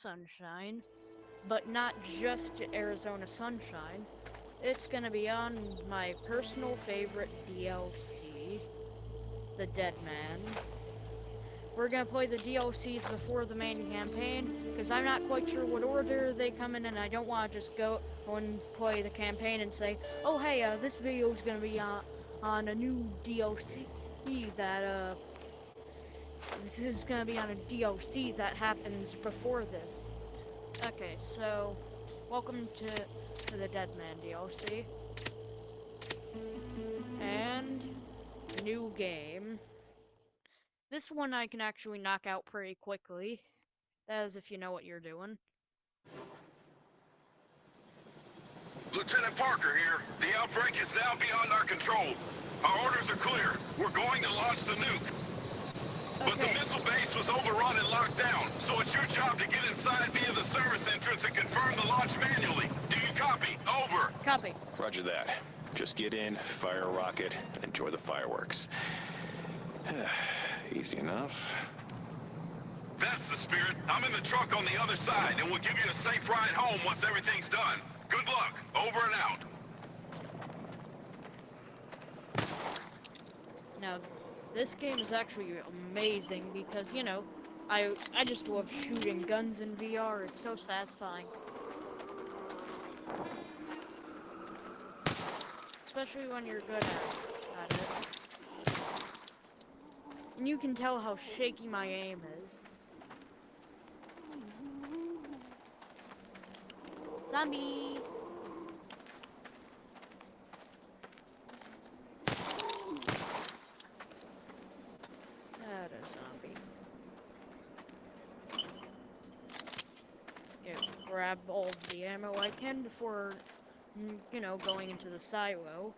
Sunshine, but not just Arizona Sunshine. It's gonna be on my personal favorite DLC, The Dead Man. We're gonna play the DLCs before the main campaign, because I'm not quite sure what order they come in, and I don't want to just go and play the campaign and say, oh hey, uh, this video is gonna be on, on a new DLC that, uh, this is gonna be on a DLC that happens before this. Okay, so, welcome to, to the Dead Man DLC. And, new game. This one I can actually knock out pretty quickly. That is if you know what you're doing. Lieutenant Parker here. The outbreak is now beyond our control. Our orders are clear. We're going to launch the nuke. Okay. But the missile base was overrun and locked down, so it's your job to get inside via the service entrance and confirm the launch manually. Do you copy? Over. Copy. Roger that. Just get in, fire a rocket, and enjoy the fireworks. Easy enough. That's the spirit. I'm in the truck on the other side, and we'll give you a safe ride home once everything's done. Good luck. Over and out. Now, this game is actually amazing because, you know, I I just love shooting guns in VR. It's so satisfying. Especially when you're good at, it. And you can tell how shaky my aim is. Zombie! That a zombie. Yeah, grab all the ammo I can before, mm, you know, going into the silo.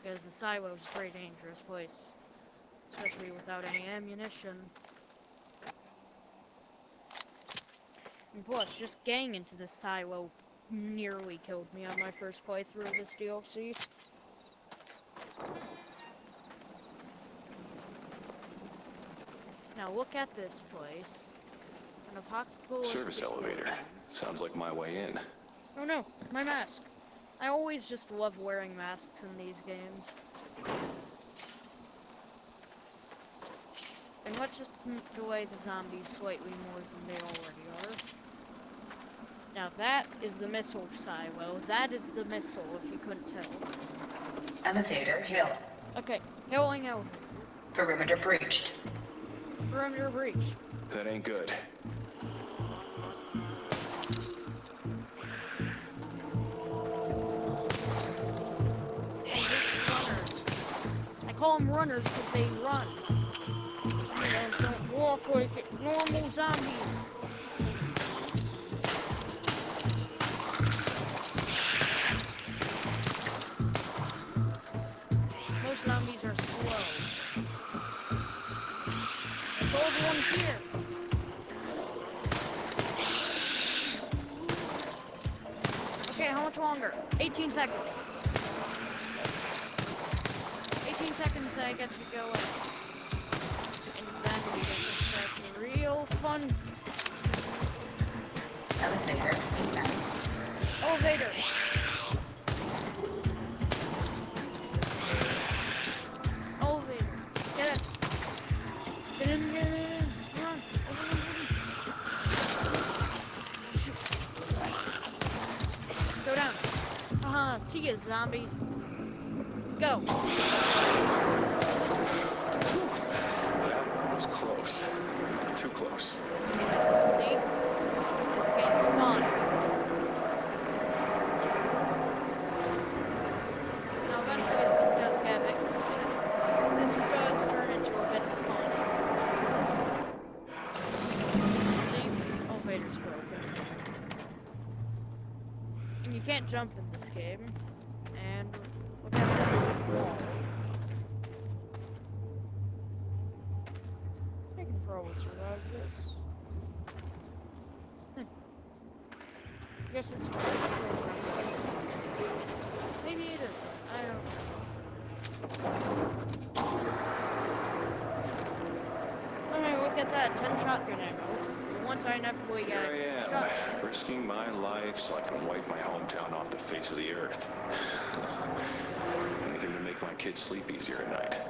Because the silo is a very dangerous place. Especially without any ammunition. And plus, just getting into the silo nearly killed me on my first playthrough of this DLC. Now look at this place. An apocalyptic Service elevator. Sounds like my way in. Oh no, my mask. I always just love wearing masks in these games. And let's just delay the zombies slightly more than they already are. Now that is the missile silo. That is the missile, if you couldn't tell. Elevator hill. Okay, hailing out. Perimeter breached. Perimeter breach. That ain't good. Runners because they run. They don't walk like normal zombies. Most zombies are slow. The gold one's here. Okay, how much longer? 18 seconds. 18 seconds I get to go in. And then we get to start the real fun. Elevator. Elevator. Elevator. Get it. Get in. Go down. Haha, see you, zombies. Go. Guess it's Maybe it isn't. I don't know. Alright, look at get that 10 shotgun ammo. So once I inevitably get Here I am, shot, risking my life so I can wipe my hometown off the face of the earth. Anything to make my kids sleep easier at night.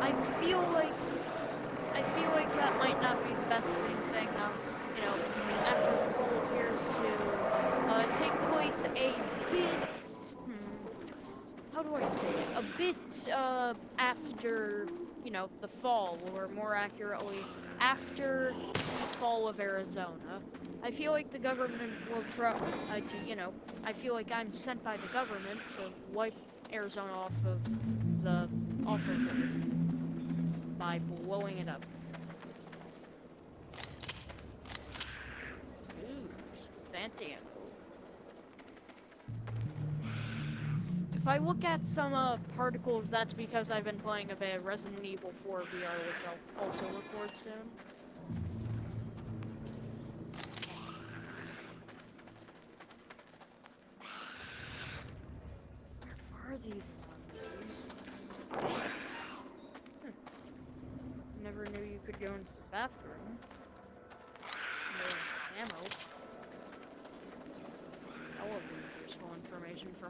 I feel like I feel like that might not be the best thing saying how, you know, after appears to uh, take place a bit hmm, how do I say it? A bit uh, after, you know, the fall, or more accurately, after the fall of Arizona. I feel like the government will try uh, to, you know, I feel like I'm sent by the government to wipe Arizona off of the off of Earth by blowing it up. Ooh, If I look at some uh, particles, that's because I've been playing a bit of Resident Evil 4 VR, which I'll also record soon.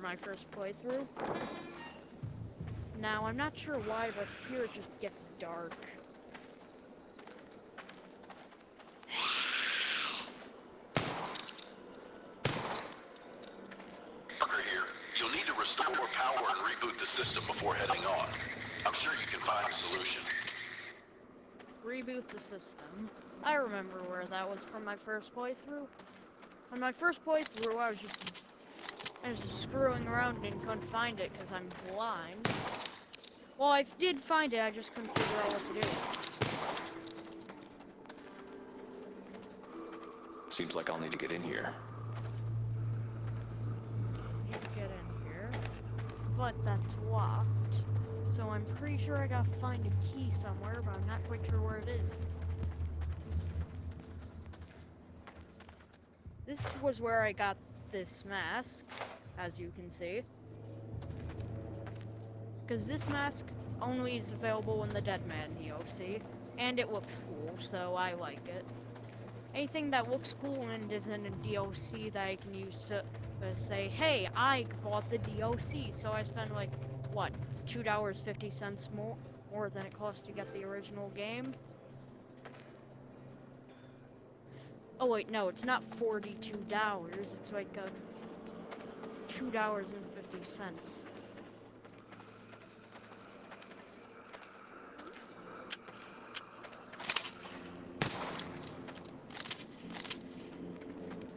My first playthrough. Now, I'm not sure why, but here it just gets dark. Parker here. You'll need to restore power and reboot the system before heading on. I'm sure you can find a solution. Reboot the system. I remember where that was from my first playthrough. On my first playthrough, I was just I was just screwing around and couldn't find it because I'm blind. Well, I did find it, I just couldn't figure out what to do. Seems like I'll need to get in here. Need to get in here. But that's locked. So I'm pretty sure I gotta find a key somewhere, but I'm not quite sure where it is. This was where I got this mask, as you can see. Because this mask only is available in the Dead Man DLC, and it looks cool, so I like it. Anything that looks cool and isn't a DLC that I can use to uh, say, hey, I bought the DLC, so I spend like, what, $2.50 more, more than it cost to get the original game? Oh wait, no, it's not forty-two dollars. It's like uh, two dollars and fifty cents.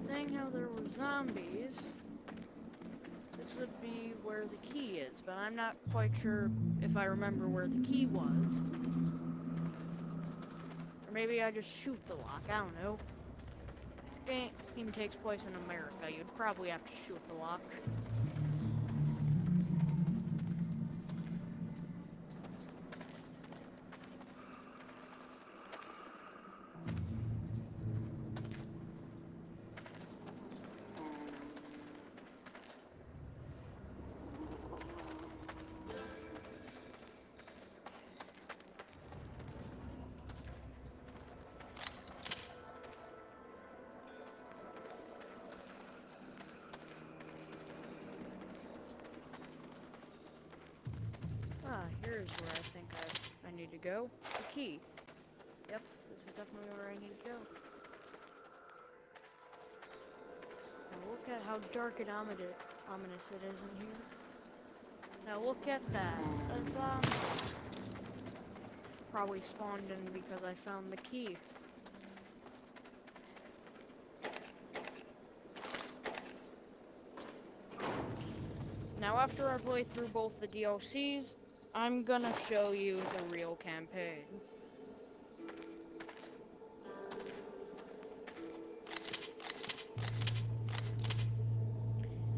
Saying how there were zombies, this would be where the key is, but I'm not quite sure if I remember where the key was. Or maybe I just shoot the lock. I don't know. Game takes place in America. You'd probably have to shoot the lock. Here's where I think I, I need to go. The key. Yep, this is definitely where I need to go. Now look at how dark and ominous, it is in here. Now look at that. A zombie. Um, probably spawned in because I found the key. Now after I play through both the DLCs, I'm gonna show you the real campaign.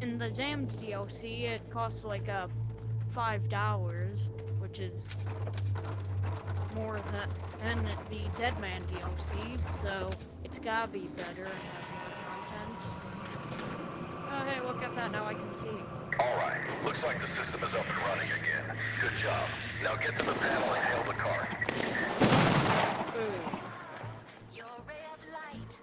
In the damned DLC, it costs like a five dollars, which is more than, than the Dead Man DLC, so it's gotta be better and have more content. Oh hey, look at that, now I can see. All right. Looks like the system is up and running again. Good job. Now get to the panel and hail the cart. Boom. Hmm. Your ray of light.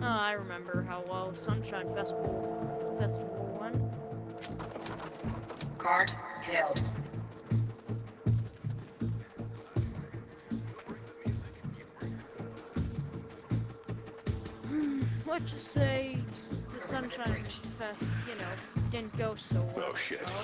Oh, I remember how well Sunshine Festival Festival went. Guard held. Let's just say the Sunshine Fest, you know, didn't go so well. Oh, shit. so-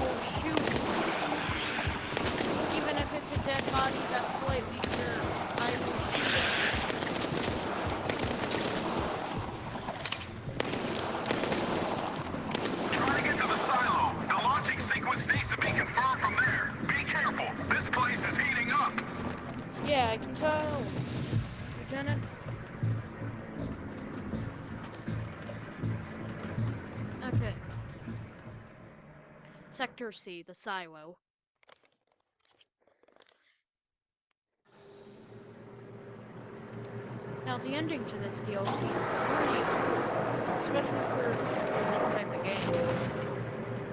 will shoot. Even if it's a dead body that slightly Sector the silo. Now, the ending to this DLC is pretty cool, especially for this type of game.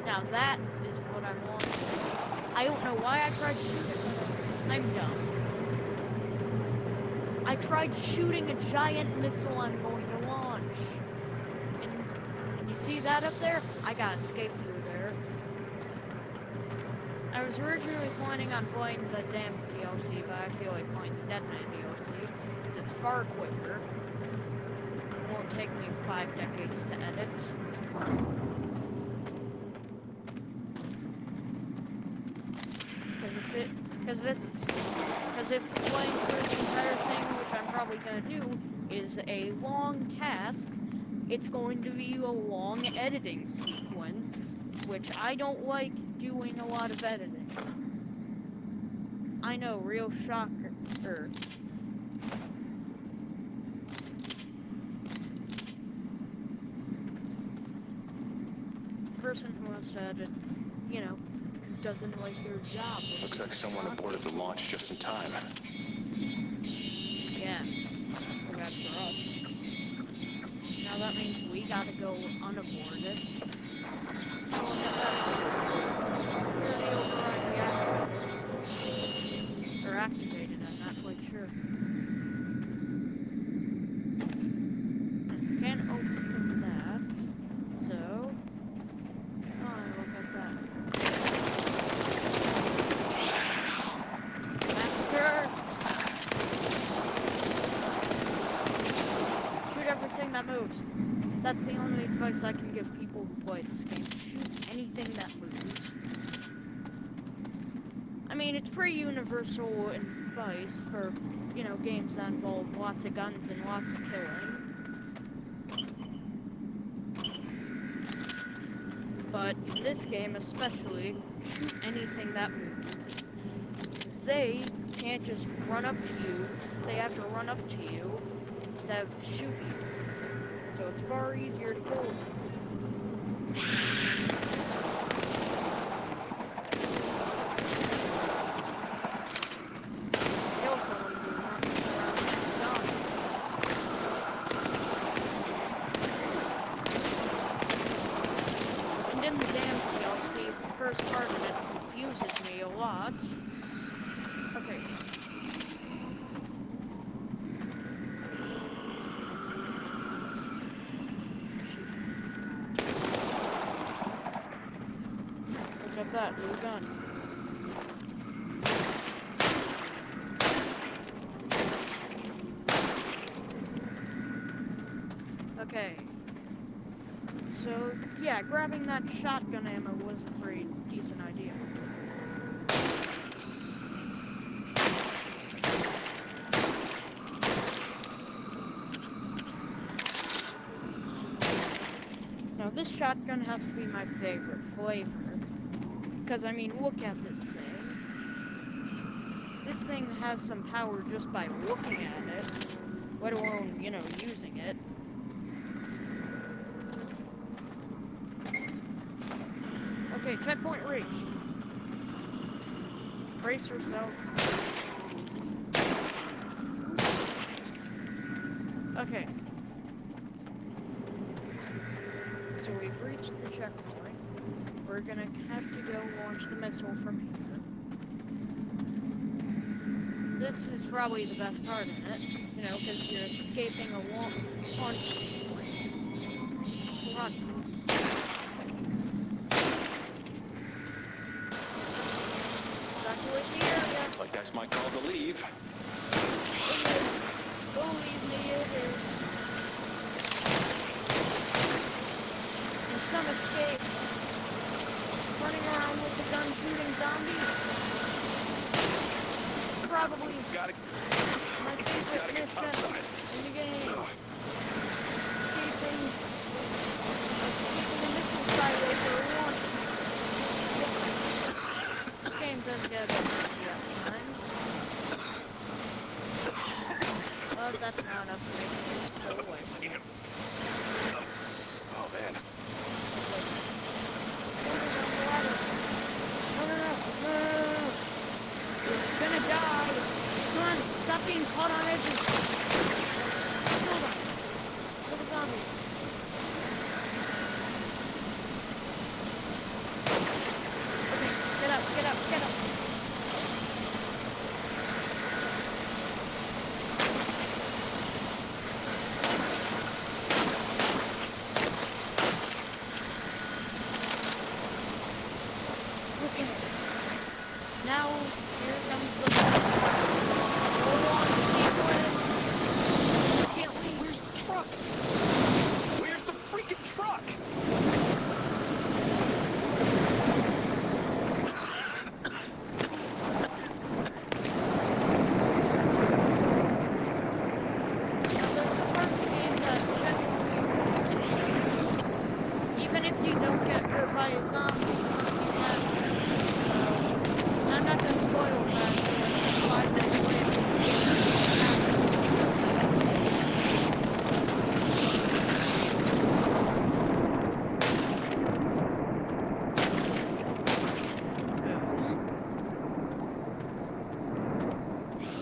Now, that is what I'm wanting. I don't know why I tried shooting. It. I'm dumb. I tried shooting a giant missile I'm going to launch. And, and you see that up there? I got to escape. I was originally planning on playing the damn DLC, but I feel like playing the Deadman DLC because it's far quicker. It won't take me five decades to edit. Because if it, because if it's, because if playing through the entire thing, which I'm probably gonna do, is a long task, it's going to be a long editing sequence, which I don't like doing a lot of editing. I know, real shocker. er. Person who wants to edit, you know, doesn't like their job. Looks like someone not aborted the launch just in time. Yeah. Bad for us. Now that means we gotta go unaborted. Oh, look at that. Where the override reactor? Or activated, Sure. Can't open that. So. Oh, that. Massacre! Shoot everything that moves. That's the only advice I can give people who play this game. Shoot anything that moves. I mean, it's pretty universal advice for, you know, games that involve lots of guns and lots of killing. But in this game especially, shoot anything that moves. Because they can't just run up to you, they have to run up to you instead of shoot you. So it's far easier to kill them. Kill someone who runs around with a gun. And in the damn DLC, the first part of it confuses me a lot. Okay. Look at that, new gun. Okay. So, yeah, grabbing that shotgun ammo was a pretty decent idea. Now, this shotgun has to be my favorite flavor. Because, I mean, look at this thing. This thing has some power just by looking at it, let alone, you know, using it. Okay, checkpoint reached. Brace yourself. Okay. So we've reached the checkpoint. We're gonna have to go launch the missile from here. This is probably the best part in it, you know, because you're escaping a wa- launch sequence. Run. Looks like that's my call to leave. It is. Believe me, it is. And some escape. Running around with the gun shooting zombies. Probably Gotta, my favorite gotta get topside. in the game. Escaping. Escaping the missile silos or launch. This game does get a bit tricky at times. Well, that's not enough to make me go away Damn. Oh man. No, no, no, no, no, no, no, no. You're gonna die. Come on, stop being caught on edges. Kill them. Kill the zombies. Okay, get up, get up, get up. Okay. Now, here comes the full-on sequence. Can't leave. Where's the truck? Where's the freaking truck? Now, there's a part of the game that genuinely even if you don't get hurt by a zombie, something happens. So, I'm not gonna spoil that. Five minutes later,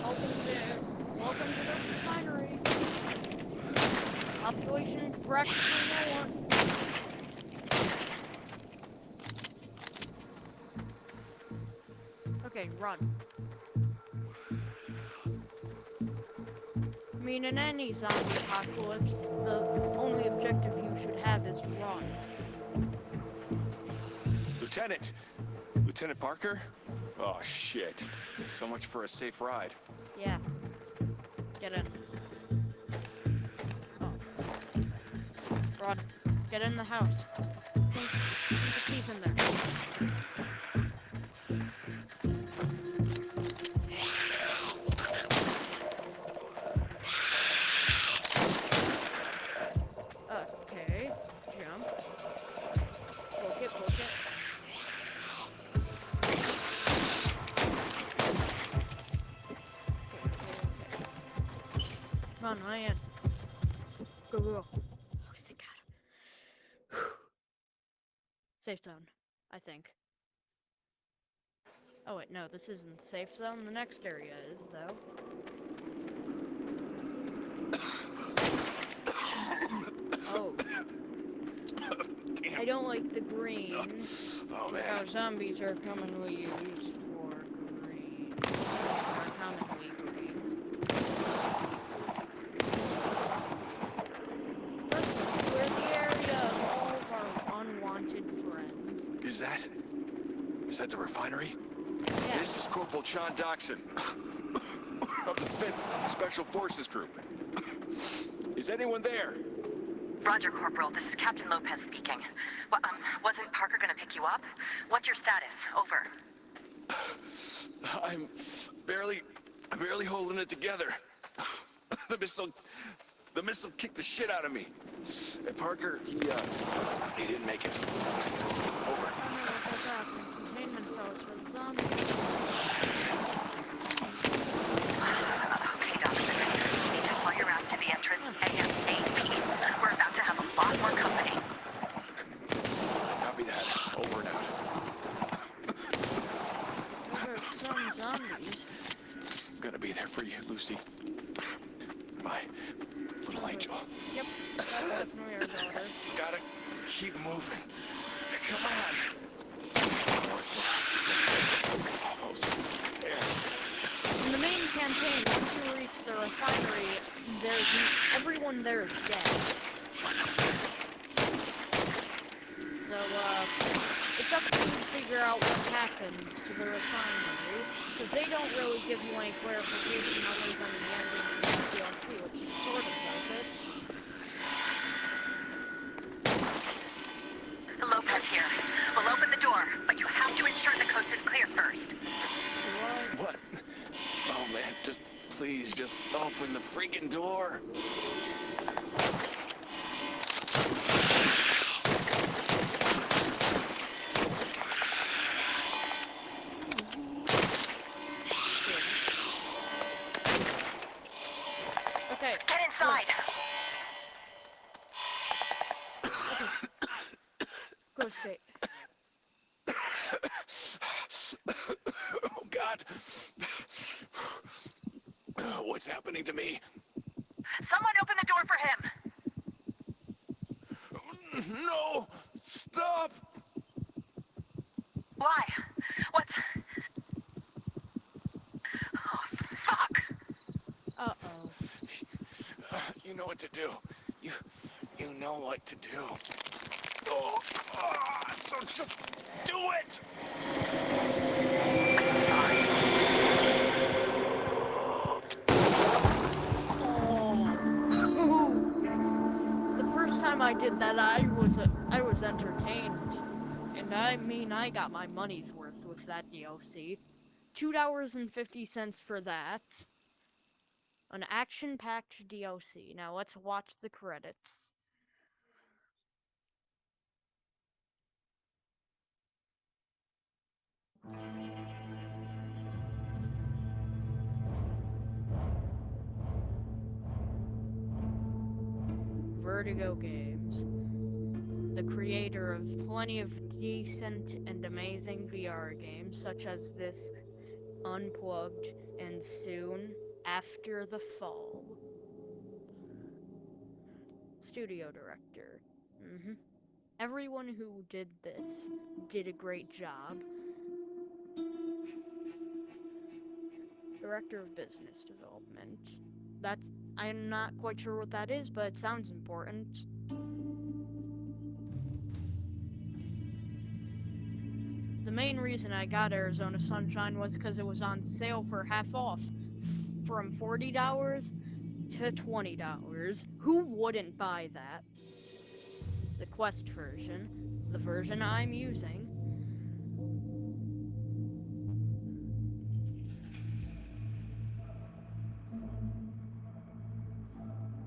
Welcome to, welcome to the refinery. Population practically no one. Okay, run. I mean, in any zombie apocalypse, the only objective you should have is run. Lieutenant! Lieutenant Parker? Oh shit. So much for a safe ride. Yeah. Get in. Oh. Run. Get in the house. Think, think the key's in there. Safe zone, I think. Oh wait, no, this isn't the safe zone. The next area is, though. Oh, I don't like the green. Oh and How man. zombies are commonly used for green. Are commonly green. First, we're the area of all of our unwanted friends. Is that? Is that the refinery? Yeah. This is Corporal Sean Dawson of the 5th Special Forces Group. Is anyone there? Roger, Corporal. This is Captain Lopez speaking. Well, um, wasn't Parker gonna pick you up? What's your status? Over. I'm barely, barely holding it together. The missile, The missile kicked the shit out of me. And Parker, he, uh, he didn't make it. Over. No, and for the zombies. Okay, Dawson. You need to haul your ass to the entrance ASAP. We're about to have a lot more company. Copy that. Over and out. Those are some zombies. I'm gonna be there for you, Lucy. My little angel. Yep, that's definitely our daughter. Gotta keep moving. Come on. Almost there. Almost there. Once you reach the refinery, there's everyone there is dead. So, uh, it's up to you to figure out what happens to the refinery, because they don't really give you any clarification other than the ending from the DLC, which sort of does it. Lopez here. We'll open the door, but you have to ensure the coast is clear first. Man, just please, just open the freaking door. What's happening to me? Someone open the door for him. No! Stop! Why? What's... Oh, fuck. Uh-oh. You know what to do. You, you know what to do. Oh, ah, so just do it! I did that, I was I was entertained, and I mean I got my money's worth with that DLC. Two dollars and fifty cents for that. An action-packed DLC. Now let's watch the credits. Vertigo Games, the creator of plenty of decent and amazing VR games, such as this Unplugged and soon After the Fall. Studio director. hmm Everyone who did this did a great job. Director of Business Development. That's I'm not quite sure what that is, but it sounds important. The main reason I got Arizona Sunshine was because it was on sale for half off, from forty dollars to twenty dollars. Who wouldn't buy that? The Quest version, the version I'm using.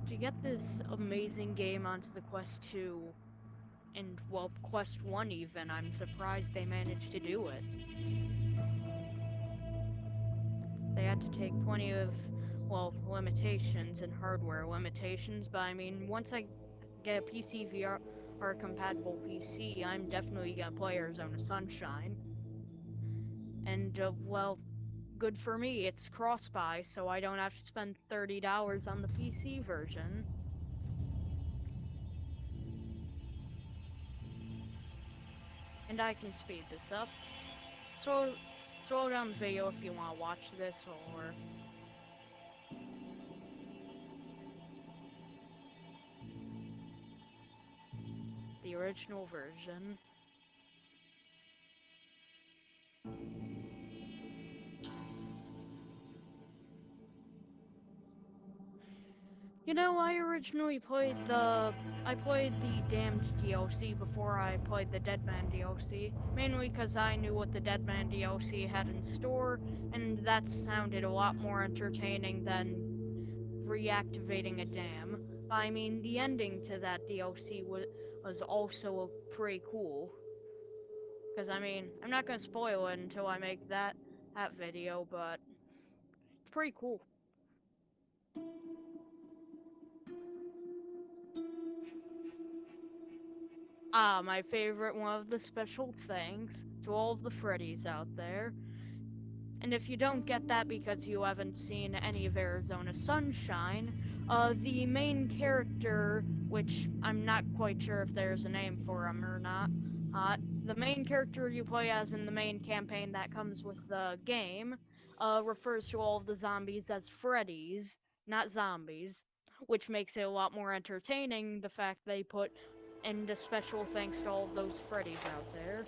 To get this amazing game onto the Quest 2, and well, Quest 1 even, I'm surprised they managed to do it. They had to take plenty of, well, limitations and hardware limitations, but I mean, once I get a PC VR or compatible PC, I'm definitely gonna play Arizona Sunshine. And, uh, well, good for me, it's cross buy, so I don't have to spend $30 on the PC version. And I can speed this up. So, slow down the video if you want to watch this, or... The original version. You know, I originally played the... I played the Damned DLC before I played the Deadman DLC. Mainly because I knew what the Deadman DLC had in store, and that sounded a lot more entertaining than reactivating a dam. I mean, the ending to that DLC was, was also pretty cool. Because, I mean, I'm not to spoil it until I make that, that video, but it's pretty cool. Ah, my favorite one of the special thanks to all of the Freddies out there. And if you don't get that because you haven't seen any of Arizona Sunshine, uh, the main character, which I'm not quite sure if there's a name for him or not, uh, the main character you play as in the main campaign that comes with the game, uh, refers to all of the zombies as Freddies, not zombies, which makes it a lot more entertaining, the fact they put and a special thanks to all those Freddies out there.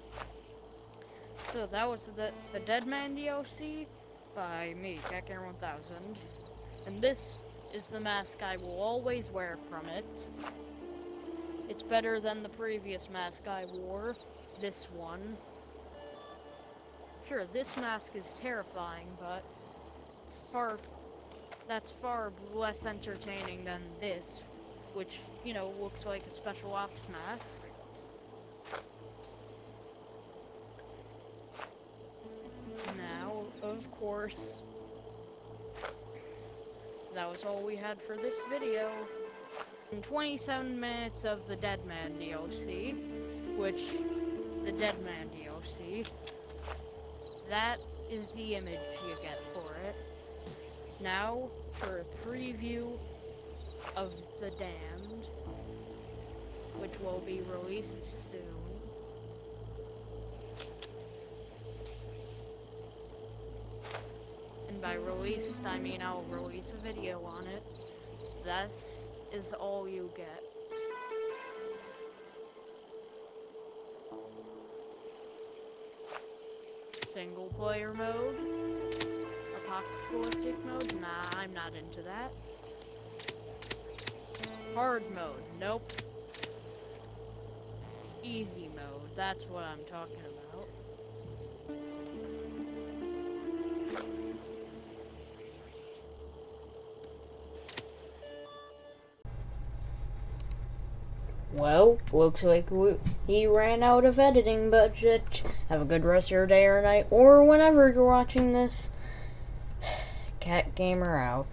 So that was the, the Dead Man DLC by me, Catgamer 1000. And this is the mask I will always wear from it. It's better than the previous mask I wore, this one. Sure, this mask is terrifying, but it's far that's far less entertaining than this, which, you know, looks like a special ops mask. Now, of course, that was all we had for this video. In 27 minutes of the Dead Man DLC, which, the Dead Man DLC, that is the image you get for it. Now, for a preview of The Damned, which will be released soon. And by released, I mean I'll release a video on it. That is all you get. Single player mode? Apocalyptic mode? Nah, I'm not into that. Hard mode? Nope. Easy mode, that's what I'm talking about. Well, looks like we, he ran out of editing budget. Have a good rest of your day or night, or whenever you're watching this. Cat Gamer out.